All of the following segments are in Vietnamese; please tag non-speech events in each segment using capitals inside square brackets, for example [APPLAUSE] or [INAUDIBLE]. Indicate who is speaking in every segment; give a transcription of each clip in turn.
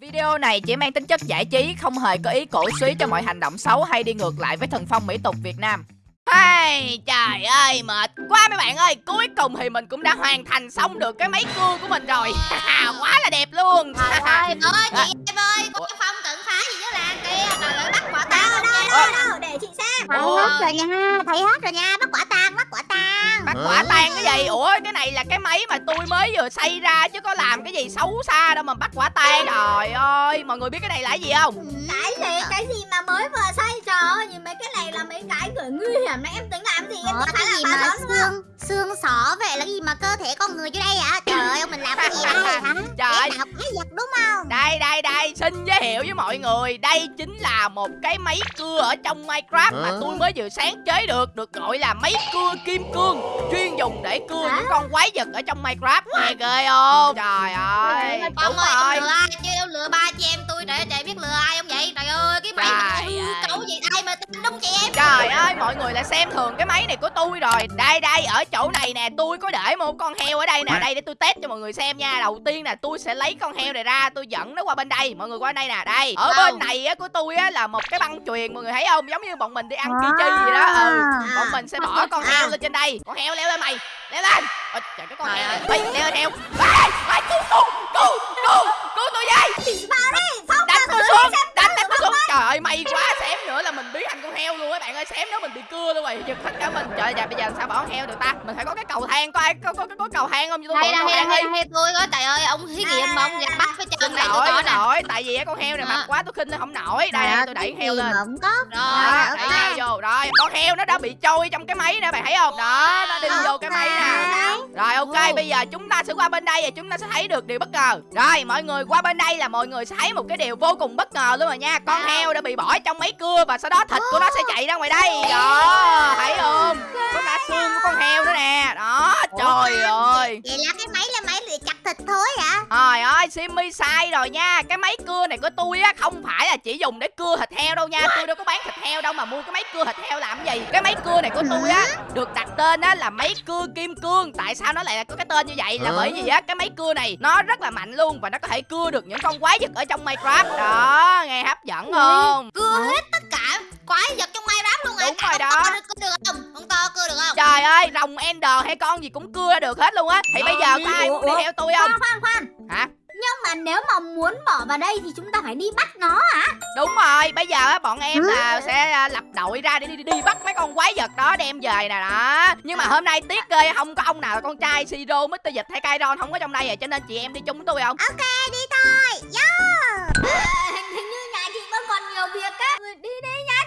Speaker 1: Video này chỉ mang tính chất giải trí, không hề có ý cổ suý cho mọi hành động xấu hay đi ngược lại với thần phong mỹ tục Việt Nam. Hey, trời ơi, mệt quá mấy bạn ơi. Cuối cùng thì mình cũng đã hoàn thành xong được cái máy cưa của mình rồi. [LAUGHS] Quá là đẹp luôn.
Speaker 2: Trời [LAUGHS] ơi, ơi chị em ơi, có cái phong cận phá gì dưới làng kia Trời ơi, bắt quả tang
Speaker 3: đâu, đâu, đâu, đâu, để chị xem.
Speaker 2: Thấy hết rồi nha, thấy hết rồi nha, bắt quả tang, bắt quả tang
Speaker 1: Bắt quả tang cái gì? Ủa, cái này là cái máy mà tôi mới vừa xây ra chứ có làm cái gì xấu xa đâu mà bắt quả tang Trời ơi, mọi người biết cái này là cái gì không?
Speaker 3: Cái gì, cái gì mà mới vừa xây trời ơi, nhìn mấy cái này là mấy cái người nguy hiểm này em tính làm gì em tính
Speaker 2: cái
Speaker 3: là
Speaker 2: gì mà xương, xương sọ vậy là gì mà cơ thể con người dưới đây hả? Trời ơi, mình làm cái gì đây hả? [LAUGHS]
Speaker 1: Trời ơi,
Speaker 2: Cái vật đúng không?
Speaker 1: Đây đây đây xin giới thiệu với mọi người Đây chính là một cái máy cưa ở trong Minecraft Mà tôi mới vừa sáng chế được Được gọi là máy cưa kim cương Chuyên dùng để cưa những con quái vật ở trong Minecraft Nghe ghê không? Trời ơi.
Speaker 2: Ông ơi, ông lừa ai chứ? Ông lừa ba chị em tôi để chạy biết lừa ai không vậy? Trời ơi, cái máy mà
Speaker 1: Trời
Speaker 2: hư
Speaker 1: ơi.
Speaker 2: cấu gì đúng chị em?
Speaker 1: Trời ơi mọi người lại xem thường cái máy này của tôi rồi. Đây đây ở chỗ này nè Tôi có để một con heo ở đây nè. Đây để tôi test cho mọi người xem nha. Đầu tiên nè tôi sẽ lấy con heo này ra Tôi dẫn nó qua bên đây. Mọi người qua đây nè Đây. Ở bên này á, của tôi á, là một cái băng chuyền Mọi người thấy không? Giống như bọn mình đi ăn chi chi gì đó. Ừ Bọn mình sẽ bỏ con heo lên trên đây. Con heo leo lên mày. Leo lên. Ôi, trời cái con heo này. Ê, leo lên heo. Ê, ê, cứu cứu cứu cứu cứu tôi
Speaker 3: vào đi, phong
Speaker 1: đánh tôi xuống. đánh đánh xuống trời ơi may quá xém nữa là mình biến thành con heo luôn các bạn ơi xém nữa mình bị cưa luôn rồi. Giật hết cả mình. Trời ơi bây giờ sao bỏ con heo được ta? Mình phải có cái cầu thang có ai có có, có, có cầu thang không? Cho tôi
Speaker 2: Đây
Speaker 1: mượn cầu
Speaker 2: đây đây tôi có trời ơi ông thí nghiệm mà ông gạt bắt với
Speaker 1: xin
Speaker 2: chân này tôi
Speaker 1: xin
Speaker 2: nè.
Speaker 1: lỗi tại vì con heo này
Speaker 2: Đó.
Speaker 1: mập quá tôi khinh nó không nổi. Đây tôi đẩy heo lên.
Speaker 2: không có.
Speaker 1: đó
Speaker 2: Rồi,
Speaker 1: đẩy heo vô. Rồi con heo nó đã bị trôi trong cái máy nè bạn thấy không? Đó nó đi vô cái máy nè. Rồi ok bây giờ chúng ta sẽ qua bên đây và chúng ta sẽ thấy được điều bất ngờ. Rồi mọi người qua bên đây là mọi người sẽ thấy một cái điều vô cùng bất ngờ luôn rồi nha Con heo đã bị bỏ trong máy cưa và sau đó thịt của nó sẽ chạy ra ngoài đây. Đó thấy không? Có cả xương của con heo nữa nè. Đó trời ơi.
Speaker 2: Vậy là cái máy là thịt thôi hả?
Speaker 1: Trời ơi Simmy sai rồi nha. Cái máy cưa này của tôi á không phải là chỉ dùng để cưa thịt heo đâu nha. Tôi đâu có bán thịt heo đâu mà mua cái máy cưa thịt heo làm cái gì. Cái máy cưa này của tôi á được đặt tên á là máy cưa kim cương. Tại sao nó lại có cái tên như vậy? Là bởi vì á cái máy cưa này nó rất là mạnh luôn Và nó có thể cưa được những con quái vật ở trong Minecraft. Đó nghe hấp dẫn không?
Speaker 2: Cưa hết tất cả quái vật trong Minecraft luôn hả?
Speaker 1: Đúng rồi đó.
Speaker 2: to Cưa được không? Ông to cưa được không?
Speaker 1: Trời ơi rồng Ender hay con gì cũng cưa ra được hết luôn á Thì bây giờ có ai muốn đi theo tôi không
Speaker 3: Khoan khoan khoan
Speaker 1: Hả
Speaker 3: Nhưng mà nếu mà muốn bỏ vào đây thì chúng ta phải đi bắt nó hả?
Speaker 1: Đúng rồi, bây giờ á, bọn em là sẽ à, lập đội ra để đi, đi, đi bắt mấy con quái vật đó đem về nè đó. Nhưng mà hôm nay tiếc ghê không có ông nào là con trai Siro, Mr. Dịch hay Kairon không có trong đây à cho nên chị em đi chung với tôi không?
Speaker 2: Ok đi thôi. Yo.
Speaker 3: À, [LAUGHS] hình, hình như nhà chị vẫn còn nhiều việc á đi đi nha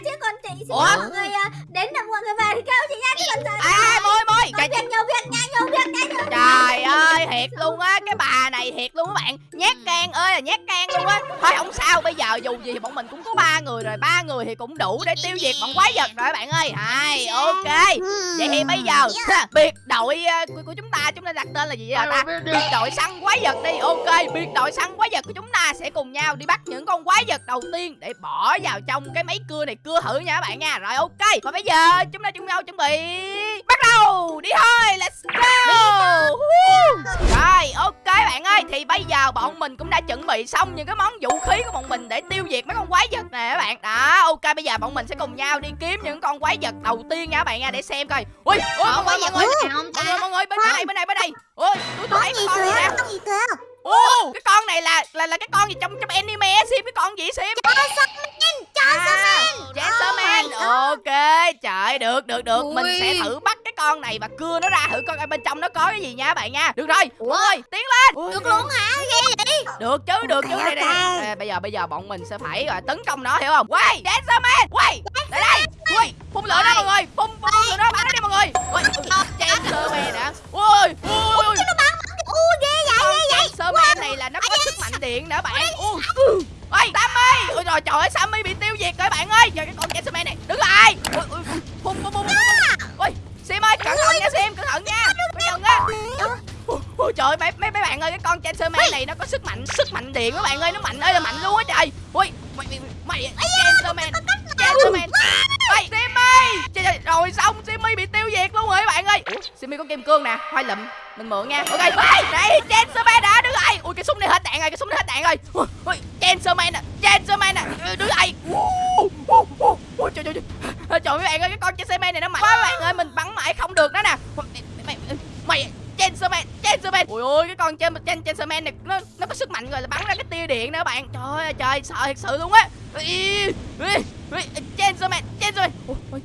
Speaker 1: Ủa?
Speaker 3: mọi người à, đến là mọi người về thì kêu chị nha chứ còn giờ
Speaker 1: À, môi môi, trời,
Speaker 3: việc nhiều việc nha nhiều việc nhiều việc
Speaker 1: trời ơi, thiệt luôn á, cái bà này thiệt luôn các bạn, nhát can ơi là nhát can luôn á. Thôi không sao, bây giờ dù gì thì bọn mình cũng có ba người rồi, ba người thì cũng đủ để tiêu diệt bọn quái vật rồi các bạn ơi. Hai, ok. Vậy thì bây giờ biệt đội ờ, của, của chúng ta chúng ta đặt tên là gì vậy ta? Biệt đội săn quái vật đi. Ok, biệt đội săn quái vật của chúng ta sẽ cùng nhau đi bắt những con quái vật đầu tiên để bỏ vào trong cái máy cưa này cưa thử nha các bạn nha. Rồi ok. Và bây giờ chúng ta chung nhau chuẩn bị bắt đầu. Đi thôi, let's go. Rồi, ok bạn ơi, thì bây giờ bọn mình cũng đã chuẩn bị xong những cái món vũ khí của bọn mình để tiêu diệt mấy con quái vật nè các bạn. Đó, ok bây giờ bọn mình sẽ cùng nhau đi kiếm những con quái vật đầu tiên nha các bạn nha để xem coi. Ui, ui mọi mọi
Speaker 2: không
Speaker 1: mọi người, mọi người bên đây, bên đây, bên đây. Ui, tôi tôi thấy con này nè.
Speaker 2: Gì cơ?
Speaker 1: Ô, cái con này là là là cái con gì trong trong anime Sim cái con gì Sim? À, Gentleman. Ok, trời được được được, mình
Speaker 2: Ui.
Speaker 1: sẽ thử bắt cái con này và cưa nó ra. Thử coi bên trong nó có cái gì nha bạn nha. Được rồi,
Speaker 2: Ủa?
Speaker 1: người tiến lên. Ui,
Speaker 2: Được luôn hả? Ghê vậy?
Speaker 1: được chứ được chứ. Đây đây bây giờ bây giờ bọn mình sẽ phải gọi tấn công nó hiểu không? Quay dancerman quay lại đây. Quay phun lửa đó mọi người. Phun phun lửa đó bắn nó đi mọi người. Quay dancerman nè ui ui ui
Speaker 2: U ghê vậy ghê vậy.
Speaker 1: dancerman này là nó có sức mạnh điện nữa bạn. Ui ôi sammy! Ôi rồi trời ơi sammy bị tiêu diệt rồi bạn ơi. Giờ cái con dancerman này đứng lại. Ui ui phun phun phun ui sim ơi cẩn thận nha sim cẩn thận nha. Bây giờ Ôi, ôi trời ơi, mấy mấy bạn ơi cái con Chancerman này nó có sức mạnh sức mạnh điện các bạn ơi nó mạnh ơi là mạnh luôn á trời. Ui mày mày, mày Chancerman Chancerman ôi Sim ơi trời, rồi xong Simmy bị tiêu diệt luôn rồi các bạn ơi. Simmy có kim cương nè hoa lụm mình mượn nha. Ok đây Chancerman đã đứng lại ui cái súng này hết đạn rồi cái súng này hết đạn rồi. Ui, ui Chancerman nè Chancerman nè Ừ, đứng lại Ui, ui, ui, ui, trời trời trời. Trời mấy bạn ơi cái con Chancerman này nó mạnh quá các bạn ơi mình bắn mãi không được nó nè. Mày mày, mày Chancerman Chancerman ui ôi cái con trên trên trên Chancerman này nó nó có sức mạnh rồi là bắn ra cái tia điện nữa bạn. Trời ơi trời sợ thật sự luôn á. Ý, ý,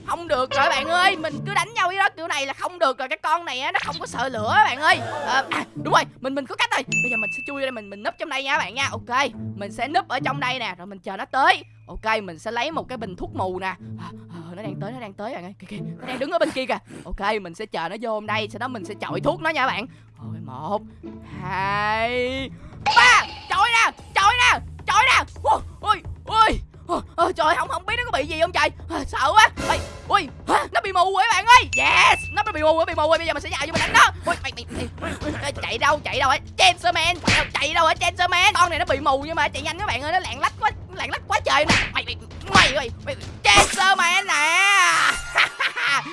Speaker 1: không được rồi bạn ơi mình cứ đánh nhau với đó kiểu này là không được rồi cái con này á nó không có sợ lửa bạn ơi. À, à, đúng rồi mình mình có cách rồi. Bây giờ mình sẽ chui ra đây mình mình núp trong đây nha bạn nha. Ok mình sẽ núp ở trong đây nè rồi mình chờ nó tới. Ok mình sẽ lấy một cái bình thuốc mù nè. À, à nó đang tới nó đang tới bạn ơi. Kìa kìa nó đang đứng ở bên kia kìa. Ok mình sẽ chờ nó vô hôm đây sau đó mình sẽ chọi thuốc nó nha bạn. Rồi một hai ba. Chọi nè chọi nè chọi nè. Ui ui ui. Ôi, ôi, trời không không biết nó có bị gì không trời. À, sợ quá. Ôi ui nó bị mù rồi bạn ơi. Yes nó bị mù rồi bị mù rồi. Bây giờ mình sẽ nhào vô mình đánh nó ui mày mày, mày, mày chạy đâu chạy đâu ấy Chancerman chạy đâu chạy đâu ấy Chancerman con này nó bị mù nhưng mà chạy nhanh các bạn ơi nó lạng lách quá lạng lách quá trời nè. Mày mày mày ơi mày che sơ mày nè.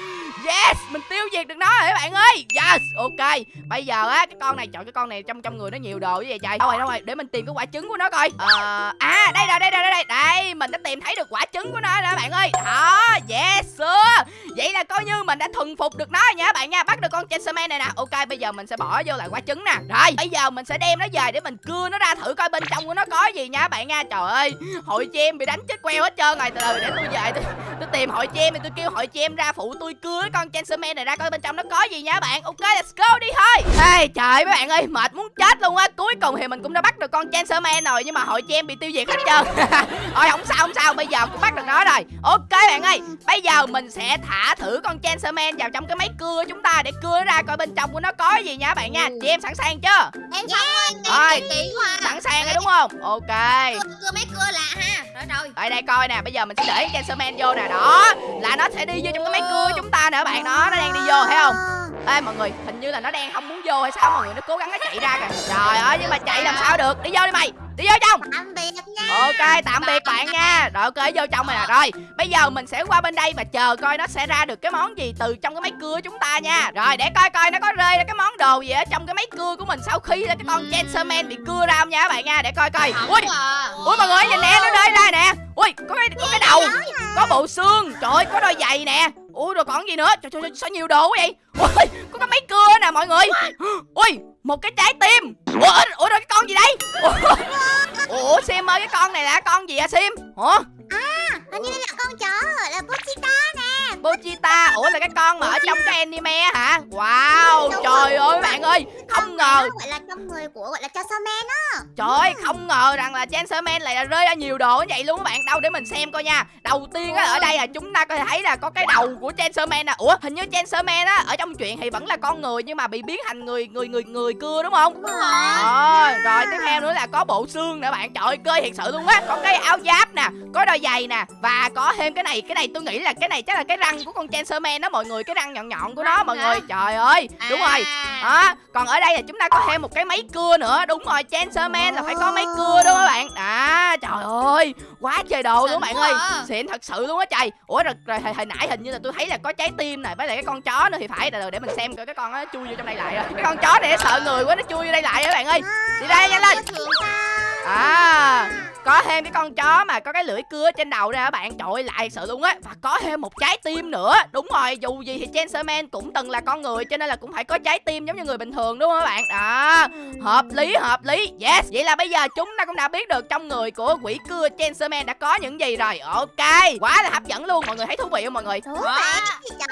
Speaker 1: [LAUGHS] yes mình tiêu diệt được nó rồi các bạn ơi. Yes ok. Bây giờ á cái con này chọn cái con này trong trong người nó nhiều đồ như vậy trời. Đâu rồi đâu rồi để mình tìm cái quả trứng của nó coi. Ờ à đây rồi đây rồi đây đây. Đây mình đã tìm thấy được quả trứng của nó rồi các bạn ơi. Đó yes sure vậy là coi như mình đã thuần phục được nó rồi nha các bạn nha. Bắt được con Chancerman này nè. Ok bây giờ mình sẽ bỏ vô lại quả trứng nè. Rồi bây giờ mình sẽ đem nó về để mình cưa nó ra thử coi bên trong của nó có gì nha các bạn nha. Trời ơi hội chị em bị đánh chết queo hết trơn rồi. Từ từ để tôi về tôi, tôi tìm hội chị em thì tôi kêu hội chị em ra phụ tôi cưa cái con Chancerman này ra coi bên trong nó có gì nha bạn. Ok let's go đi thôi. Ê trời mấy bạn ơi mệt muốn chết luôn á. Cuối cùng thì mình cũng đã bắt được con Chancerman rồi nhưng mà hội chị em bị tiêu diệt hết trơn. [LAUGHS] Thôi không sao không sao. Bây giờ cũng bắt được nó rồi. Ok bạn ơi. Bây giờ mình sẽ thả thử con Chancerman vào trong cái máy cưa của chúng ta để cưa ra coi bên trong của nó có gì nha bạn nha. Chị em sẵn sàng chưa?
Speaker 2: Em xong rồi
Speaker 1: sẵn sàng rồi đúng không? Ok.
Speaker 2: Cưa, cưa mấy cưa lạ ha. Rồi
Speaker 1: đây coi nè. Bây giờ mình sẽ để Chancerman vô nè đó, là nó sẽ đi vô trong cái máy cưa chúng ta nè các bạn. Đó, nó đang đi vô, thấy không? Ê, mọi người, hình như là nó đang không muốn vô hay sao? Mọi người nó cố gắng nó chạy ra kìa. Trời ơi, nhưng mà chạy làm sao được? Đi vô đi mày. Đi vô trong.
Speaker 2: Tạm biệt nha.
Speaker 1: Ok tạm biệt bạn nha. Rồi ok vô trong rồi nè Rồi. Bây giờ mình sẽ qua bên đây và chờ coi nó sẽ ra được cái món gì từ trong cái máy cưa chúng ta nha. Rồi để coi coi nó có rơi ra cái món đồ gì ở trong cái máy cưa của mình Sau khi cái con Chancerman bị cưa ra không nha các bạn nha. Để coi coi. Ui. Ui mọi người nhìn nè nó rơi ra nè. Ui có cái, có cái đầu Có bộ xương. Trời ơi có đôi giày nè. Ui rồi còn gì nữa? Trời trời trời, sao nhiều đồ quá vậy? Ui có cái máy cưa nè mọi người. Ui một cái trái tim. Ủa, ủa rồi cái con gì đây? Ủa, ủa Sim ơi cái con này là con gì hả Sim? Hả?
Speaker 2: À, hình như là con chó Pochita
Speaker 1: Ủa là cái con mà ở trong cái anime hả? Wow trời ơi bạn ơi Không ngờ.
Speaker 2: Gọi là trong người của gọi là Chancerman á.
Speaker 1: Trời ơi không ngờ rằng là Chancerman lại là rơi ra nhiều đồ như vậy luôn các bạn. Đâu để mình xem coi nha. Đầu tiên á ở đây là chúng ta có thể thấy là có cái đầu của Chancerman nè. Ủa hình như Chancerman á ở trong chuyện thì vẫn là con người Nhưng mà bị biến thành người người người người cưa đúng không?
Speaker 2: Đúng rồi.
Speaker 1: Ờ, rồi tiếp theo nữa là có bộ xương nữa bạn. Trời ơi cơ thiệt sự luôn á. Có cái áo giáp nè Có đôi giày nè Và có thêm cái này. Cái này tôi nghĩ là cái này chắc là cái răng của con Chancerman đó mọi người Cái răng nhọn nhọn của nó mọi người. Trời ơi đúng rồi.
Speaker 2: À.
Speaker 1: đó còn ở đây là chúng ta có thêm một cái máy cưa nữa. Đúng rồi Chancerman là phải có máy cưa đúng không các bạn? À trời ơi quá trời đồ luôn các bạn ơi.
Speaker 2: à.
Speaker 1: xịn thật sự luôn á trời. Ủa rồi, rồi hồi, hồi nãy hình như là tôi thấy là có trái tim này với lại cái con chó nữa thì phải. Từ để mình xem coi cái con nó chui vô trong đây lại rồi. Cái con chó này nó sợ người quá nó chui vô đây lại các bạn ơi. Đi đây nhanh lên à có thêm cái con chó mà có cái lưỡi cưa trên đầu ra các bạn. Trội lại sự luôn á. Và có thêm một trái tim nữa. Đúng rồi dù gì thì Chancerman cũng từng là con người cho nên là cũng phải có trái tim giống như người bình thường đúng không các bạn? Đó hợp lý hợp lý. Yes vậy là bây giờ chúng ta cũng đã biết được trong người của quỷ cưa Chancerman đã có những gì rồi. Ok quá là hấp dẫn luôn. Mọi người thấy thú vị không mọi người?
Speaker 2: Thú vị.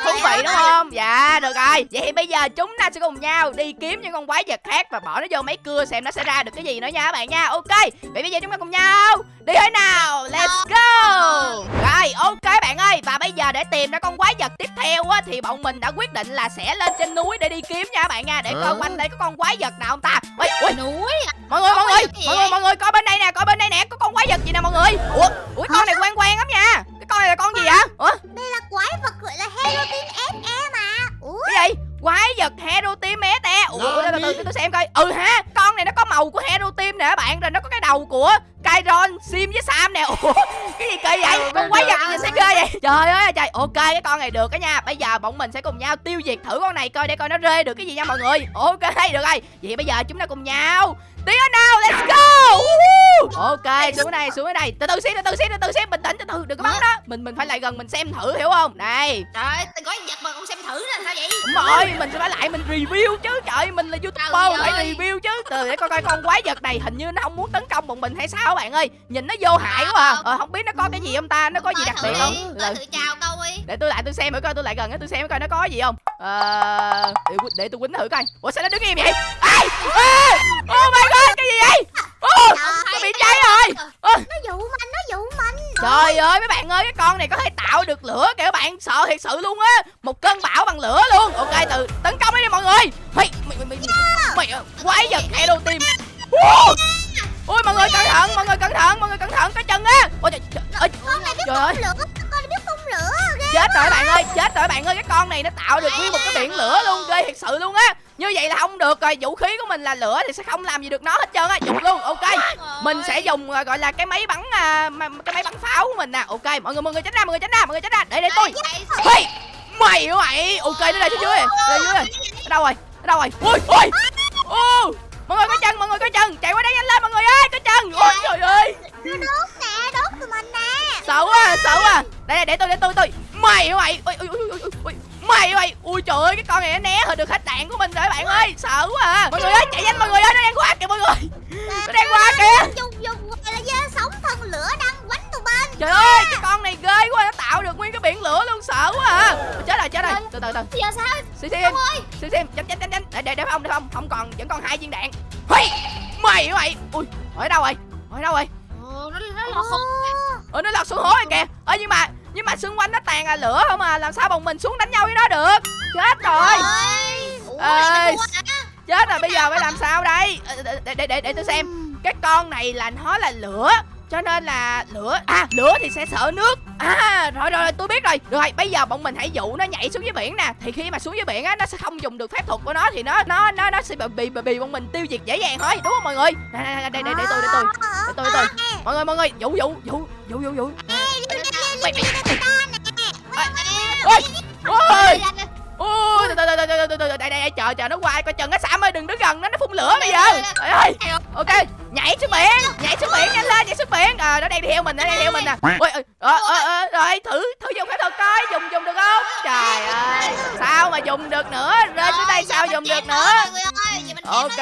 Speaker 1: Thú vị đúng không? Dạ được rồi. Vậy thì bây giờ chúng ta sẽ cùng nhau đi kiếm những con quái vật khác và bỏ nó vô máy cưa xem nó sẽ ra được cái gì nữa nha các bạn nha. Ok vậy bây giờ chúng ta cùng nhau. Đi thôi nào? Let's go. Rồi ok bạn ơi. Và bây giờ để tìm ra con quái vật tiếp theo á thì bọn mình đã quyết định là sẽ lên trên núi để đi kiếm nha các bạn nha. Để coi quanh đây có con quái vật nào không ta? Ui ui
Speaker 2: núi.
Speaker 1: Mọi người mọi người mọi người mọi người coi bên đây nè coi bên đây nè. Có con quái vật gì nè mọi người? Ủa ủa con này quen quen lắm nha. Cái con này là con gì vậy? Ủa?
Speaker 2: Đây là quái vật gọi là Hellopin SE mà. Ủa?
Speaker 1: Cái gì quái vật hero team mé te. Ủa ủa, từ từ từ tôi xem coi. Ừ ha con này nó có màu của hero team nè các bạn rồi nó có cái đầu của Byron Sim với Sam nè. Ủa cái gì kỳ vậy? Con quái vật gì sẽ ghê vậy. Trời ơi trời. Ok cái con này được đó nha. Bây giờ bọn mình sẽ cùng nhau tiêu diệt thử con này coi để coi nó rê được cái gì nha mọi người. Ok được rồi. Vậy bây giờ chúng ta cùng nhau tiến lên nào let's go! Woohoo! ok xuống đây xuống đây. Từ từ xíu từ từ xíu từ từ xíu bình tĩnh từ từ đừng có bắn đó mình mình phải lại gần mình xem thử hiểu không? Đây
Speaker 2: Trời ơi, tôi có vật mà con xem thử nè, sao vậy?
Speaker 1: đúng rồi mình sẽ phải lại mình review chứ. Trời mình là youtuber phải review chứ. Từ để coi coi con quái vật này hình như nó không muốn tấn công bọn mình hay sao các bạn ơi. Nhìn nó vô hại quá à. ờ, không biết nó có cái gì không ta? Nó có gì đặc biệt
Speaker 2: đi,
Speaker 1: không?
Speaker 2: Tới
Speaker 1: Ừ.
Speaker 2: thử chào câu đi.
Speaker 1: để tôi lại tôi xem thử coi tôi lại gần tôi xem coi nó có gì không. Ờ để, tôi quýnh thử coi. Ủa sao nó đứng im vậy? Ai à, oh my god cái gì vậy? Oh, nó bị cháy rồi.
Speaker 3: Nó dụ mình, nó dụ mình.
Speaker 1: Trời ơi mấy bạn ơi cái con này có thể tạo được lửa kìa các bạn. Sợ thiệt sự luôn á. Một cơn bão bằng lửa luôn. Ok từ tấn công đi mọi người. Mày mày mày mày, mày ờ, quái vật hay đầu Wow! ui mọi người cẩn thận mọi người cẩn thận mọi người cẩn thận cái chân á. Ôi trời, ơi, trời ơi.
Speaker 3: lửa
Speaker 1: chết rồi bạn ơi chết rồi bạn ơi. Cái con này nó tạo được nguyên một cái biển lửa luôn ghê thiệt sự luôn á như vậy là không được rồi vũ khí của mình là lửa thì sẽ không làm gì được nó hết trơn á. Dùng luôn ok. Mình sẽ dùng à, gọi là cái máy bắn à, cái máy bắn pháo của mình nè. Ok mọi người mọi người tránh ra mọi người tránh ra mọi người tránh ra. Để để tôi. Hey, mày hả mày? Ok nó đây phía dưới đây dưới rồi ở đâu rồi? Ở đâu rồi? Ui ui. Ô mọi người có chân mọi người có chân. Chạy qua đây nhanh lên mọi người ơi có chân. Ôi trời ơi.
Speaker 3: đốt nè, đốt tụi mình nè.
Speaker 1: Sợ quá sợ quá. Đây đây để tôi để tôi tôi. Mày hả mày? Ui ui ui ui ui mày mày ui trời ơi cái con này nó né hơi được hết đạn của mình rồi bạn ơi. Sợ quá à. Mọi người ơi chạy nhanh mọi người ơi nó đang qua kìa mọi người. Nó đang qua kìa.
Speaker 3: Dùng dùng gọi là dơ sống thân lửa đang quánh tụi mình
Speaker 1: trời ơi cái con này ghê quá nó tạo được nguyên cái biển lửa luôn sợ quá à. Chết rồi chết rồi. Từ từ từ.
Speaker 3: giờ sao? Ông ơi.
Speaker 1: Xí xí tránh tránh tránh tránh để để để không để không không còn vẫn còn hai viên đạn. Hey! mày mày. Ui ở đâu rồi? Ở đâu rồi?
Speaker 2: Ồ, nó nó lọt không?
Speaker 1: ờ nó lọt xuống hố rồi kìa. Ờ nhưng mà nhưng mà xung quanh nó tàn là lửa không à làm sao bọn mình xuống đánh nhau với nó được? Chết rồi.
Speaker 2: hả?
Speaker 1: chết rồi bây giờ phải làm sao đây? để để để, để, tôi xem. Cái con này là nó là lửa cho nên là lửa à lửa thì sẽ sợ nước. À rồi rồi, rồi tôi biết rồi. Rồi bây giờ bọn mình hãy dụ nó nhảy xuống dưới biển nè. Thì khi mà xuống dưới biển á nó sẽ không dùng được phép thuật của nó thì nó nó nó nó sẽ bị bị bị, bị bọn mình tiêu diệt dễ dàng thôi đúng không mọi người? Nè đây đây để tôi để tôi. Để tôi để tôi. Mọi người mọi người dụ dụ dụ dụ dụ dụ từ từ từ đây đây chờ chờ nó qua coi chừng nó xả ơi đừng đứng gần nó nó phun lửa bây giờ trời ơi ok nhảy xuống biển nhảy xuống biển nhanh lên nhảy xuống biển à, nó đang đi theo mình nó đang theo mình nè ôi ờ, ờ, ờ, rồi thử thử dùng phép thuật coi dùng dùng được không trời ơi sao mà dùng được nữa rơi xuống đây sao dùng được nữa Ok.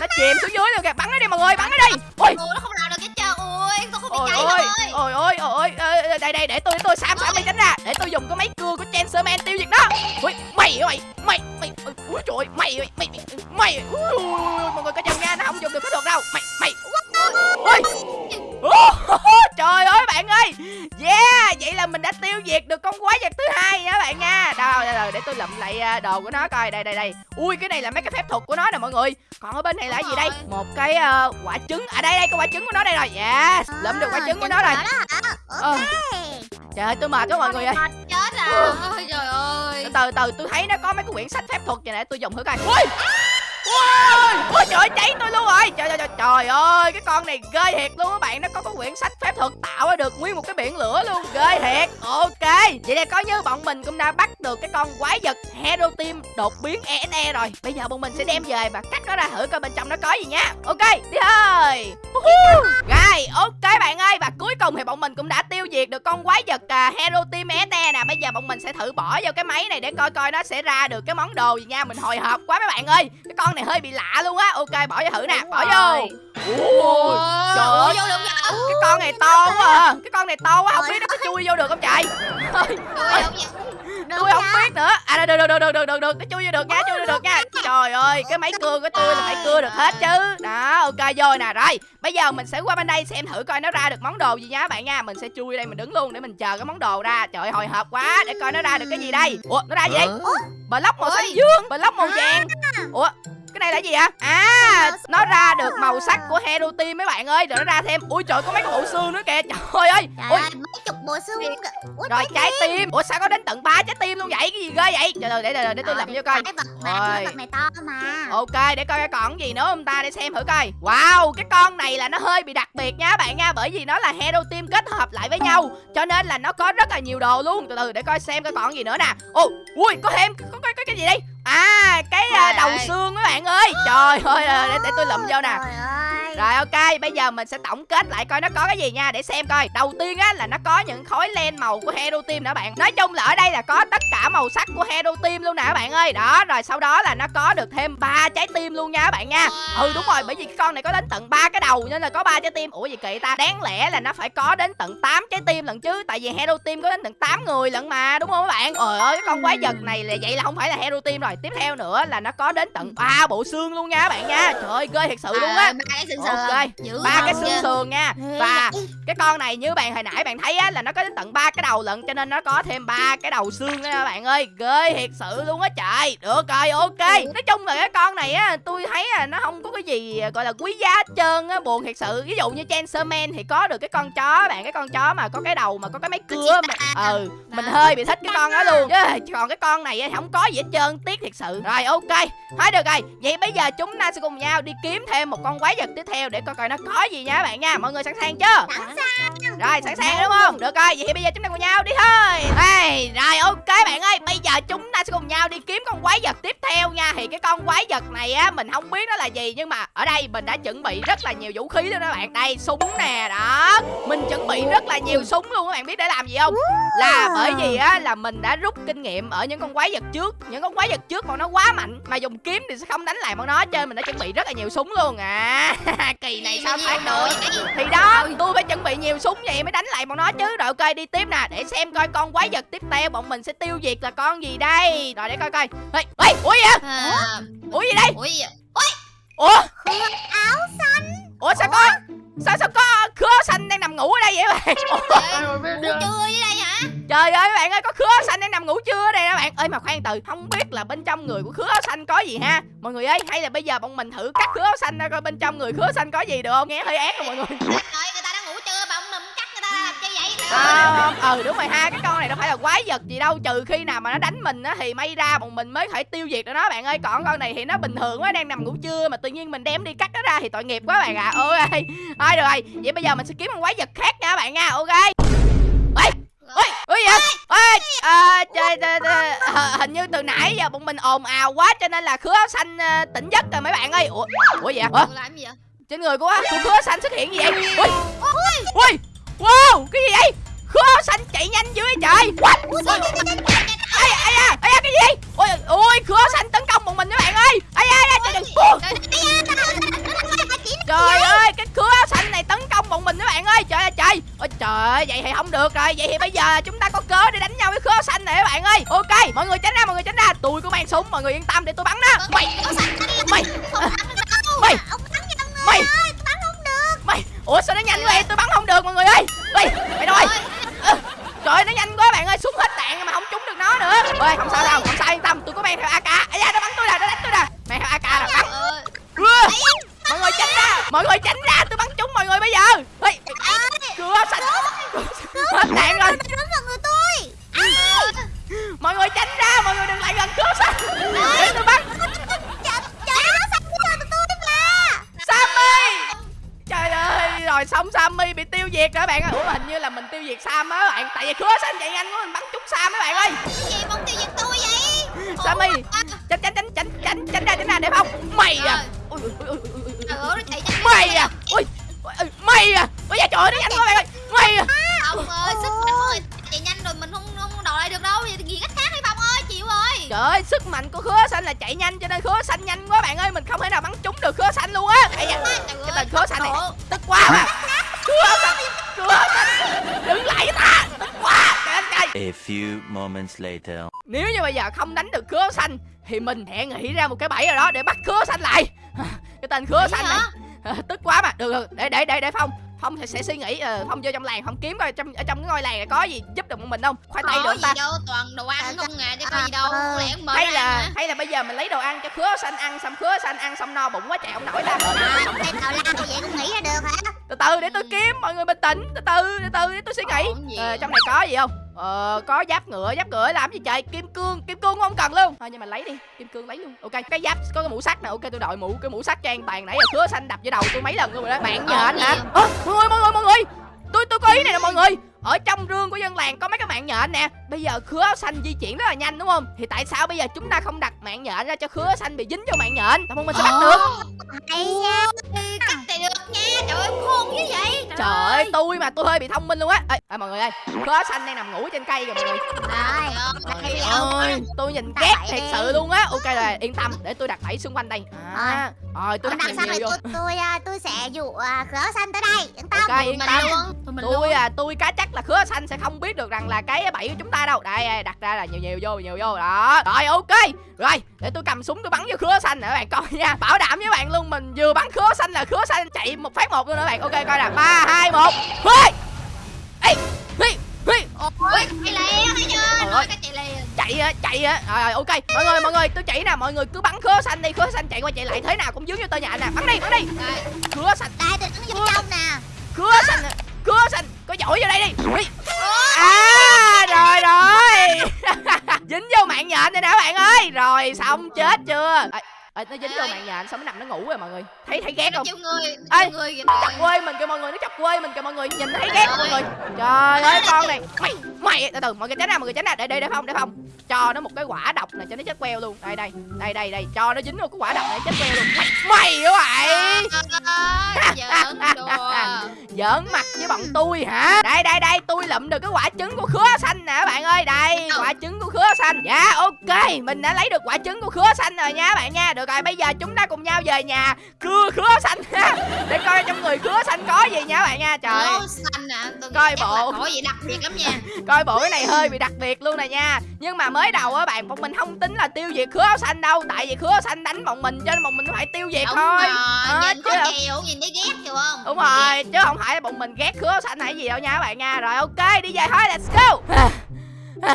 Speaker 3: Nó chìm
Speaker 1: xuống dưới luôn kìa bắn nó đi mọi người bắn nó đi ôi
Speaker 2: Ôi,
Speaker 1: ôi ôi ôi ôi đây đây để tôi tôi sam sam đi tránh ra. Để tôi dùng cái máy cưa của Chancerman tiêu diệt nó. Ui mày mày mày mày ui trời ơi, mày mày mày mày ui, mọi người có chân nha nó không dùng được phép thuật đâu. Mày mày. Ui trời ơi bạn ơi. Yeah vậy là mình đã tiêu diệt được con quái vật để tôi lụm lại à, đồ của nó coi. Đây đây đây. Ui cái này là mấy cái phép thuật của nó nè mọi người. Còn ở bên này là gì đây? một cái ờ, quả trứng. À đây đây cái quả trứng của nó đây rồi. Yes lụm được quả trứng của nó rồi. Ờ. trời ơi tôi mệt quá mọi người ơi.
Speaker 2: Chết à. Ôi trời ơi.
Speaker 1: từ từ từ tôi thấy nó có mấy cái quyển sách phép thuật vậy nè tôi dùng thử coi. Ui Ôi, ôi trời ơi cháy tôi luôn rồi. Trời trời trời trời ơi cái con này ghê thiệt luôn các bạn. Nó có cái quyển sách phép thuật tạo ra được nguyên một cái biển lửa luôn. Ghê thiệt. Ok. Vậy là coi như bọn mình cũng đã bắt được cái con quái vật hero team đột biến ENE rồi. Bây giờ bọn mình sẽ đem về và cắt nó ra thử coi bên trong nó có gì nha. Ok đi thôi. Rồi ok bạn ơi. Và cuối cùng thì bọn mình cũng đã tiêu diệt được con quái vật à, hero team ENE bây giờ bọn mình sẽ thử bỏ vô cái máy này để coi coi nó sẽ ra được cái món đồ gì nha. Mình hồi hộp quá mấy bạn ơi. Cái con này hơi bị lạ luôn á. Ok bỏ vô thử nè. Bỏ vô. Ui, trời ơi. cái con này to quá à. Cái con này to quá không biết nó có chui vô được không trời? Ôi, tôi không biết nữa. À được được được được được được. Được nó chui vô được nha chui vô được nha. trời ơi cái máy cưa của tôi là phải cưa được hết chứ. Đó ok vô nè. Rồi bây giờ mình sẽ qua bên đây xem thử coi nó ra được món đồ gì nha bạn nha. Mình sẽ chui đây mình đứng luôn để mình chờ cái món đồ ra. Trời ơi, hồi hộp quá để coi nó ra được cái gì đây. Ủa nó ra gì đây block màu xanh dương block màu vàng. Ủa cái này là gì ạ à nó ra được màu sắc của hero team mấy bạn ơi. Rồi nó ra thêm. Ui trời có mấy cái bộ xương nữa kìa. Trời ơi
Speaker 2: Trời
Speaker 1: ui.
Speaker 2: mấy chục bộ xương. Ủa,
Speaker 1: rồi
Speaker 2: trái
Speaker 1: trái tim. Ủa sao có đến tận ba trái tim luôn vậy? Cái gì ghê vậy? Trời ơi để để, để tôi
Speaker 2: Ờ,
Speaker 1: làm cho coi.
Speaker 2: Cái vật mà
Speaker 1: Rồi.
Speaker 2: cái vật này to mà.
Speaker 1: Ok để coi cái còn gì nữa không ta? Để xem thử coi. Wow cái con này là nó hơi bị đặc biệt nha bạn nha. Bởi vì nó là Hero Team kết hợp lại với nhau. Cho nên là nó có rất là nhiều đồ luôn. Từ từ để coi xem cái còn gì nữa nè. Ồ ui có thêm. Có, có, có cái gì đây À cái à, đầu xương các bạn ơi. Trời ơi à, để, để tôi lụm vô nè. Rồi ok, bây giờ mình sẽ tổng kết lại coi nó có cái gì nha để xem coi. Đầu tiên á là nó có những khối len màu của Hero Team nè bạn. Nói chung là ở đây là có tất cả màu sắc của Hero Team luôn nè các bạn ơi. Đó, rồi sau đó là nó có được thêm ba trái tim luôn nha các bạn nha. Ừ đúng rồi, bởi vì cái con này có đến tận ba cái đầu nên là có ba trái tim. Ủa gì kỳ ta? Đáng lẽ là nó phải có đến tận 8 trái tim lận chứ, tại vì Hero Team có đến tận 8 người lận mà, đúng không các bạn? Trời ơi, cái con quái vật này là vậy là không phải là Hero Team rồi. Tiếp theo nữa là nó có đến tận ba bộ xương luôn nha các bạn nha. Trời ơi, ghê thật sự luôn á.
Speaker 2: Ờ,
Speaker 1: Ok, ba cái xương sườn nha. Và cái con này như bạn hồi nãy bạn thấy á là nó có đến tận ba cái đầu lận cho nên nó có thêm ba cái đầu xương nha bạn ơi. Ghê thiệt sự luôn á trời. Được rồi ok. Nói chung là cái con này á tôi thấy là nó không có cái gì gọi là quý giá hết trơn á buồn thiệt sự. Ví dụ như Chainsaw Man thì có được cái con chó bạn cái con chó mà có cái đầu mà có cái máy cưa mà ừ mình hơi bị thích cái con đó luôn. Chứ còn cái con này không có gì hết trơn tiếc thiệt sự. Rồi ok. Thôi được rồi. Vậy bây giờ chúng ta sẽ cùng nhau đi kiếm thêm một con quái vật tiếp theo để coi coi nó có gì nha các bạn nha. Mọi người sẵn sàng chưa?
Speaker 2: Sẵn sàng.
Speaker 1: rồi sẵn sàng đúng không? Được rồi vậy thì bây giờ chúng ta cùng nhau đi thôi. Hey, rồi ok bạn ơi. Bây giờ chúng ta sẽ cùng nhau đi kiếm con quái vật tiếp theo nha. Thì cái con quái vật này á mình không biết nó là gì nhưng mà ở đây mình đã chuẩn bị rất là nhiều vũ khí luôn đó bạn. Đây súng nè đó. Mình chuẩn bị rất là nhiều súng luôn các bạn. Biết để làm gì không? Là bởi vì á là mình đã rút kinh nghiệm ở những con quái vật trước. Những con quái vật trước bọn nó quá mạnh mà dùng kiếm thì sẽ không đánh lại bọn nó. Cho nên mình đã chuẩn bị rất là nhiều súng luôn à [LAUGHS] kỳ này sao thoát được thì đó tôi phải chuẩn bị nhiều súng vậy mới đánh lại bọn nó chứ. Rồi ok đi tiếp nè để xem coi con quái vật tiếp theo bọn mình sẽ tiêu diệt là con gì đây. Rồi để coi coi. Ê ê gì vậy?
Speaker 2: À,
Speaker 1: ủa gì đây?
Speaker 2: Ui,
Speaker 1: ủa?
Speaker 2: Áo xanh.
Speaker 1: ủa sao có sao sao có khứa xanh đang nằm ngủ ở đây vậy bạn?
Speaker 2: Ngủ trưa dưới đây hả?
Speaker 1: trời ơi bạn ơi có khứa xanh đang nằm ngủ chưa ở đây nè bạn? Ơi mà khoan từ không biết là bên trong người của khứa xanh có gì ha? Mọi người ơi hay là bây giờ bọn mình thử cắt khứa xanh ra coi bên trong người khứa xanh có gì được không? Nghe hơi ác rồi mọi người À, ừ đúng rồi ha cái con này đâu phải là quái vật gì đâu trừ khi nào mà nó đánh mình á thì may ra bọn mình mới phải tiêu diệt được nó bạn ơi. Còn con này thì nó bình thường quá đang nằm ngủ trưa mà tự nhiên mình đem đi cắt nó ra thì tội nghiệp quá bạn ạ. À. ôi thôi rồi vậy bây giờ mình sẽ kiếm con quái vật khác nha bạn nha ok. Ê ôi ôi vậy? Ê à, trời, trời, trời, à, hình như từ nãy giờ bọn mình ồn ào quá cho nên là khứa áo xanh à, tỉnh giấc rồi mấy bạn ơi. Ủa ủa vậy Ủa?
Speaker 2: Ủa, làm gì vậy?
Speaker 1: trên người của của khứa xanh xuất hiện gì vậy? Ui. ui wow cái gì vậy? Khứa xanh chạy nhanh dữ vậy trời.
Speaker 2: Vậy?
Speaker 1: ai ai à ai à cái gì ui ui khứa xanh tấn công bọn mình các bạn ơi. Ai ai ai trời trời. Ủa, trời ơi cái khứa xanh này tấn công bọn mình các bạn ơi. Trời ơi trời. Ôi trời ơi, vậy thì không được rồi. Vậy thì bây giờ chúng ta có cớ để đánh nhau với khứa xanh này các bạn ơi. Ok mọi người tránh ra mọi người tránh ra. Tôi có mang súng mọi người yên tâm để tôi bắn đó. Mày. mày. Mày mày mày ủa sao nó nhanh vậy? Tôi bắn không được mọi người ơi. Ê mày đâu ơi Ờ, trời ơi, nó nhanh quá bạn ơi súng hết đạn mà không trúng được nó nữa. Ơi không sao đâu không sao yên tâm. Tôi có mang theo ak ai da nó bắn tôi nè nó đánh tôi nè. Mang theo ak nè bắn. Ưa, mọi người tránh ra mọi người tránh ra tôi bắn trúng mọi người bây giờ. Ê cửa xanh hết đạn rồi. Mọi người tránh ra mọi người đừng lại gần cửa xanh rồi xong Sammy bị tiêu diệt rồi bạn? Ơi Ủa hình như là mình tiêu diệt Sam á bạn. Tại vì khứa xanh chạy nhanh quá mình bắn trúng Sam á bạn ơi. Sammy Tránh tránh tránh tránh tránh tránh ra tránh ra để không Mày à. Ui, ui, ui, ui, ui, ui. Mày à. Ui Mày à. Ôi da trời ơi, nó nhanh quá bạn ơi. Mày à.
Speaker 2: Ông ơi, sức mạnh của người chạy nhanh rồi mình không không đòi lại được đâu. Vậy thì ghi cách khác
Speaker 1: Trời ơi, sức mạnh của khứa xanh là chạy nhanh cho nên khứa xanh nhanh quá bạn ơi Mình không thể nào bắn trúng được khứa xanh luôn á. Ây da, Cái tên khứa xanh này. Tức quá. Mà Khứa xanh Khứa xanh Đừng lại với ta Tức quá. Trời
Speaker 4: A few moments later.
Speaker 1: Nếu như bây giờ không đánh được khứa xanh Thì mình hãy nghĩ ra một cái bẫy nào đó để bắt khứa xanh lại. [LAUGHS] Cái tên khứa xanh này.
Speaker 2: hả?
Speaker 1: à, [LAUGHS] Tức quá mà. Được được. Để để để để Phong phong sẽ, sẽ suy nghĩ ờ, phong vô trong làng phong kiếm coi trong ở trong cái ngôi làng này có gì giúp được mình không? Khoai tây được
Speaker 2: gì
Speaker 1: ta?
Speaker 2: đâu toàn đồ ăn không à chứ có
Speaker 3: À,
Speaker 2: gì đâu
Speaker 3: ờ.
Speaker 2: lẽ mệt
Speaker 1: hay là hay là bây giờ mình lấy đồ ăn cho khứa xanh ăn xong khứa xanh ăn xong no bụng quá chạy không nổi
Speaker 3: À, lao vậy cũng nghĩ ra được hả?
Speaker 1: từ từ để tôi kiếm mọi người bình tĩnh từ từ từ từ để tôi suy nghĩ. Ờ, trong này có gì không ờ có giáp ngựa giáp ngựa làm gì trời? Kim cương kim cương không cần luôn. Thôi nhưng mà lấy đi kim cương lấy luôn. Ok cái giáp có cái mũ sắt nè. Ok tôi đội mũ cái mũ sắt cho an toàn nãy giờ khứa xanh đập vô đầu tôi mấy lần luôn rồi đó. Bạn nhện
Speaker 2: Ổn
Speaker 1: hả? Ơ, mọi người mọi người mọi người. Tôi tôi có ý này nè mọi người ở trong rương của dân làng có mấy cái mạng nhện nè. Bây giờ khứa áo xanh di chuyển rất là nhanh đúng không? Thì tại sao bây giờ chúng ta không đặt mạng nhện ra cho khứa áo xanh bị dính vô mạng nhện? Tao mình sẽ bắt được.
Speaker 3: Hay nha.
Speaker 2: Cách này được nha. Trời ơi khôn như vậy.
Speaker 1: Trời ơi tôi mà tôi hơi bị thông minh luôn á. Ê, ê, mọi người ơi khứa áo xanh đang nằm ngủ trên cây kìa mọi người.
Speaker 3: Rồi,
Speaker 1: Trời ơi, tôi nhìn ghét thiệt sự luôn á. Ok rồi yên tâm. Để tôi đặt bẫy xung quanh đây. À, rồi tôi
Speaker 3: Tôi
Speaker 1: đặt nhiều vô
Speaker 3: tôi tôi à, tôi sẽ dụ à, khở xanh tới đây. Yên tâm.
Speaker 1: ok yên
Speaker 2: mình
Speaker 1: tâm.
Speaker 2: luôn.
Speaker 1: Tôi à tôi cá chắc là khứa xanh sẽ không biết được rằng là cái bẫy của chúng ta đâu. Đây đặt ra là nhiều nhiều vô nhiều vô. Đó. Rồi ok. Rồi để tôi cầm súng tôi bắn vô khứa xanh nè các bạn coi nha. Bảo đảm với bạn luôn mình vừa bắn khứa xanh là khứa xanh chạy một phát một luôn đó các bạn. Ok coi nè. Ba hai một
Speaker 2: chạy
Speaker 1: á chạy á. Rồi, rồi ok. Mọi người mọi người tôi chỉ nè. Mọi người cứ bắn khứa xanh đi khứa xanh chạy qua chạy lại thế nào cũng dướng vô tơ nhà nè. Bắn đi bắn đi. Khứa xanh.
Speaker 3: Đây tôi đứng vô trong nè.
Speaker 1: khứa xanh khứa xanh. Có giỏi vô đây đi. À rồi rồi. [LAUGHS] Dính vô mạng nhện này nè các bạn ơi. Rồi xong chết chưa? À, à, nó dính vô
Speaker 2: Ê.
Speaker 1: mạng nhện xong nó nằm nó ngủ rồi mọi người? Thấy thấy ghét không?
Speaker 2: người
Speaker 1: Ê,
Speaker 2: người
Speaker 1: chọc quê mình kìa mọi người. Nó chọc quê mình kìa mọi người. Nhìn thấy ghét mọi người. Trời ơi. Con này. Mày mày. Từ từ mọi người tránh ra mọi người tránh ra. Để để để phong để phong cho nó một cái quả độc này cho nó chết queo luôn. Đây đây đây đây đây. Cho nó dính vào cái quả độc này chết queo luôn. Mày mày vậy. [LAUGHS]
Speaker 2: Giỡn
Speaker 1: mặt với bọn tôi hả? Đây đây đây tôi lụm được cái quả trứng của khứa xanh nè bạn ơi. Đây quả trứng của khứa xanh. Dạ ok. Mình đã lấy được quả trứng của khứa xanh rồi nha bạn nha. Được rồi bây giờ chúng ta cùng nhau về nhà cưa khứa xanh ha. Để coi trong người khứa xanh có gì nha các bạn nha. Trời.
Speaker 2: Xanh à? Tôi
Speaker 1: Coi bộ.
Speaker 2: có gì đặc biệt lắm nha. [LAUGHS]
Speaker 1: Coi bộ cái này hơi bị đặc biệt luôn nè nha. Nhưng mà mới đầu á bạn bọn mình không tính là tiêu diệt khứa áo xanh đâu. Tại vì khứa áo xanh đánh bọn mình cho nên bọn mình phải tiêu diệt
Speaker 2: đúng
Speaker 1: thôi.
Speaker 2: rồi
Speaker 1: Ờ,
Speaker 2: nhìn
Speaker 1: chứ
Speaker 2: có
Speaker 1: đâu-
Speaker 2: chiều nhìn thấy ghét hiểu không.
Speaker 1: Đúng rồi chứ không phải là bọn mình ghét khứa áo xanh hay gì đâu nha các bạn nha. Rồi ok đi về thôi let's go. [LAUGHS]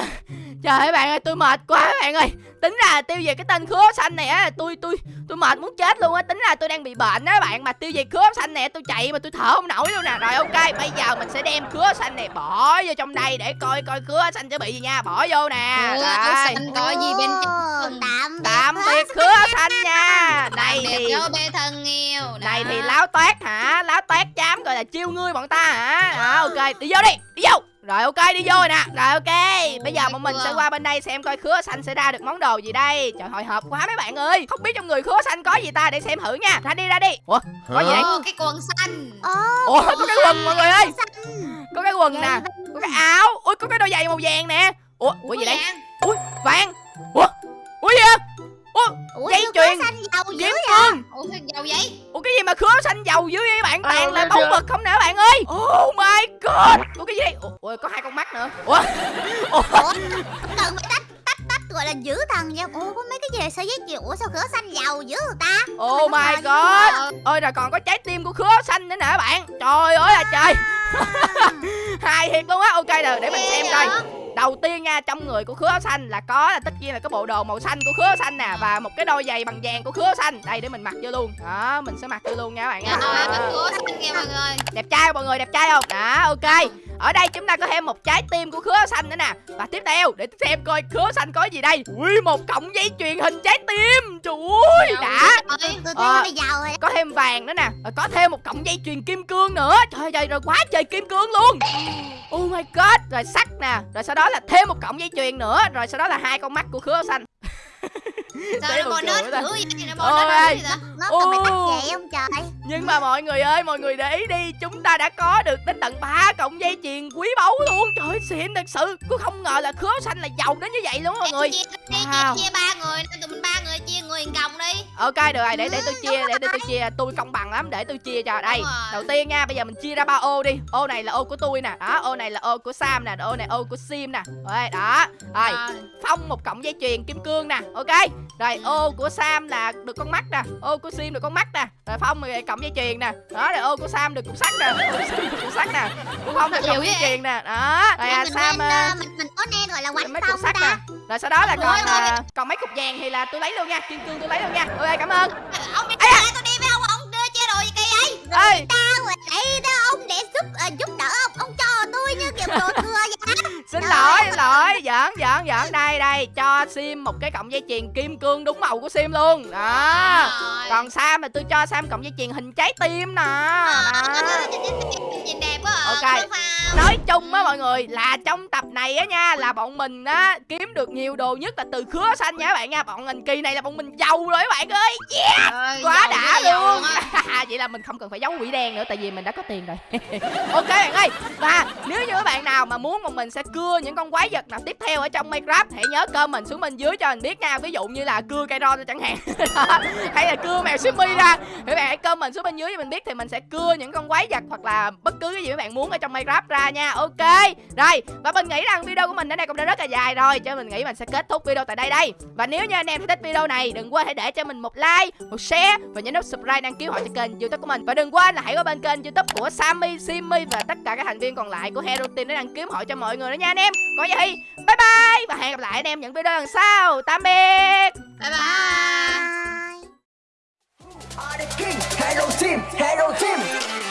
Speaker 1: Trời ơi bạn ơi tôi mệt quá các bạn ơi tính ra tiêu diệt cái tên khứa xanh này á tôi tôi tôi mệt muốn chết luôn á. Tính ra tôi đang bị bệnh á bạn mà tiêu diệt khứa xanh này tôi chạy mà tôi thở không nổi luôn nè. Rồi ok bây giờ mình sẽ đem khứa xanh này bỏ vô trong đây để coi coi khứa xanh sẽ bị gì nha. Bỏ vô nè
Speaker 2: áo
Speaker 1: rồi.
Speaker 2: xanh có gì bên trong
Speaker 3: Tạm biệt.
Speaker 1: tạm biệt khứa xanh nha.
Speaker 2: biệt
Speaker 1: thì
Speaker 2: bê thân yêu. Đó.
Speaker 1: thì láo toét hả? Láo toét chám gọi là chiêu ngươi bọn ta hả? Đó ok đi vô đi đi vô rồi ok đi vô rồi nè. Rồi ok. Bây giờ bọn mình sẽ qua bên đây xem coi khứa xanh sẽ ra được món đồ gì đây. Trời hồi hộp quá mấy bạn ơi. Không biết trong người khứa xanh có gì ta để xem thử nha. Ra đi ra đi. Ủa? Có gì đấy
Speaker 2: Ô, cái quần xanh.
Speaker 3: Ồ,
Speaker 1: ủa có cái quần mọi người ơi. Có cái quần nè. có cái áo. Ui có cái đôi giày màu vàng nè. Ủa ủa gì đấy ui vàng. Ủa ủa gì vậy? Ủa
Speaker 3: Ủa,
Speaker 1: Dây chuyền. kiếm
Speaker 3: vậy?
Speaker 1: cương
Speaker 2: Ủa giàu vậy?
Speaker 1: Ủa cái gì mà khứa xanh dầu dưới vậy bạn? Toàn
Speaker 5: Ờ,
Speaker 1: là
Speaker 5: biết
Speaker 1: báu vật không nè bạn ơi. Oh my god Ủa? Cái gì? Đây Ủa, có hai con mắt nữa. Ủa? Ủa?
Speaker 3: Ủa, cần phải tách tách tách gọi là giữ thần vậy? Ủa, có mấy cái gì sợi dây chuyền? Ủa sao khở xanh giàu dữ người ta?
Speaker 1: Oh my god. Ôi rồi còn có trái tim của khứa xanh nữa nè bạn. Trời ơi là trời. [LAUGHS] Hài thiệt luôn á. Ok rồi để mình xem coi Đầu tiên nha trong người của khứa xanh là có là tất nhiên là cái bộ đồ màu xanh của khứa xanh nè Và một cái đôi giày bằng vàng của khứa xanh. Đây để mình mặc vô luôn. Đó mình sẽ mặc vô luôn nha các bạn nha.
Speaker 2: Rồi,
Speaker 1: Đó.
Speaker 2: bánh của xanh nha mọi người.
Speaker 1: Đẹp trai không mọi người đẹp trai không? Đó ok. Ở đây chúng ta có thêm một trái tim của khứa xanh nữa nè. Và tiếp theo để xem coi khứa xanh có gì đây. Ui một cọng dây chuyền hình trái tim. Trời ơi đã. Ờ.
Speaker 3: rồi.
Speaker 1: Có thêm vàng nữa nè. Và có thêm một cọng dây chuyền kim cương nữa. Trời ơi rồi quá trời kim cương luôn. Oh my god. Rồi sắt nè. Rồi sau đó đó là thêm một cọng dây chuyền nữa. Rồi sau đó là hai con mắt của khứa xanh
Speaker 2: sao nó bò nết dữ vậy nó bò nết dữ vậy? Ta
Speaker 3: Nó phải tách
Speaker 1: Ồ.
Speaker 3: vậy không trời?
Speaker 1: Nhưng mà mọi người ơi, mọi người để ý đi Chúng ta đã có được đến tận 3 cọng dây chuyền quý báu luôn. Trời ơi, xịn thật sự. Cứ không ngờ là khứa xanh là giàu đến như vậy luôn mọi người.
Speaker 2: chia
Speaker 1: Wow.
Speaker 2: chia chia ba người tụi mình ba người chia người còng đi.
Speaker 1: Ok được rồi, để để tôi chia, để, để tôi chia. Tôi công bằng lắm, để tôi chia cho. Đây, đầu tiên nha, bây giờ mình chia ra ba ô đi. Ô này là ô của tôi nè Đó, ô này là ô của Sam nè Ô này ô của Sim nè. Rồi, đó. Rồi. Phong một cọng dây chuyền kim cương nè ok rồi ô của sam là được con mắt nè ô của sim được con mắt nè rồi phong thì cộng dây chuyền nè đó rồi ô của sam được cục sắt nè ô của sim được cục sắt nè của phong
Speaker 2: Liệu
Speaker 1: cộng dây chuyền nè đó rồi à, sam
Speaker 3: nên,
Speaker 1: à,
Speaker 3: ờ, mình mình có nên gọi là quánh
Speaker 1: mấy cục sắt
Speaker 3: ta.
Speaker 1: nè. Rồi sau đó là còn à, còn mấy cục vàng thì là tôi lấy luôn nha kim cương tôi lấy luôn nha. Ok cảm ơn.
Speaker 2: Ông đi ra tôi đi với ông ông đưa chia đồ gì kỳ ấy
Speaker 3: Tao ở đây đó ông để giúp ờ, giúp đỡ ông ông cho tôi như kiểu đồ thừa vậy
Speaker 1: xin lỗi xin lỗi. Giỡn giỡn giỡn. Đây đây. Cho sim một cái cọng dây chuyền kim cương đúng màu của sim luôn. Đó. Còn sam thì tôi cho sam cọng dây chuyền hình trái tim nè. Đó.
Speaker 2: nhìn đẹp quá.
Speaker 1: Ok. Nói chung á mọi người là trong tập này á nha là bọn mình á kiếm được nhiều đồ nhất là từ khứa xanh nha các bạn nha. Bọn mình kỳ này là bọn mình giàu rồi các bạn ơi.
Speaker 2: Ơi,
Speaker 1: quá đã luôn. [LAUGHS] vậy là mình không cần phải giấu quỷ đen nữa tại vì mình đã có tiền rồi. [LAUGHS] Ok bạn ơi. Và nếu như các bạn nào mà muốn bọn mình sẽ cưa những con quái vật nào tiếp theo ở trong minecraft. Hãy nhớ comment xuống bên dưới cho mình biết nha. Ví dụ như là cưa cây ron chẳng hạn. [LAUGHS] Hay là cưa mèo simi ra. Thì bạn hãy comment xuống bên dưới cho mình biết thì mình sẽ cưa những con quái vật hoặc là bất cứ cái gì các bạn muốn ở trong minecraft ra nha. Ok. Rồi và mình nghĩ rằng video của mình đến đây cũng đã rất là dài rồi. Cho mình nghĩ mình sẽ kết thúc video tại đây đây. Và nếu như anh em thích video này đừng quên hãy để cho mình một like một share và nhấn nút subscribe đăng ký họ cho kênh youtube của mình. Và đừng quên là hãy qua bên kênh youtube của Sammy, Simmy và tất cả các thành viên còn lại của Hero Team để đăng ký họ cho mọi người nữa nha anh em. Còn gì bye bye. Và hẹn gặp lại anh em những video lần sau. Tạm biệt.
Speaker 2: Bye bye.
Speaker 5: Hero Team, Hero Team.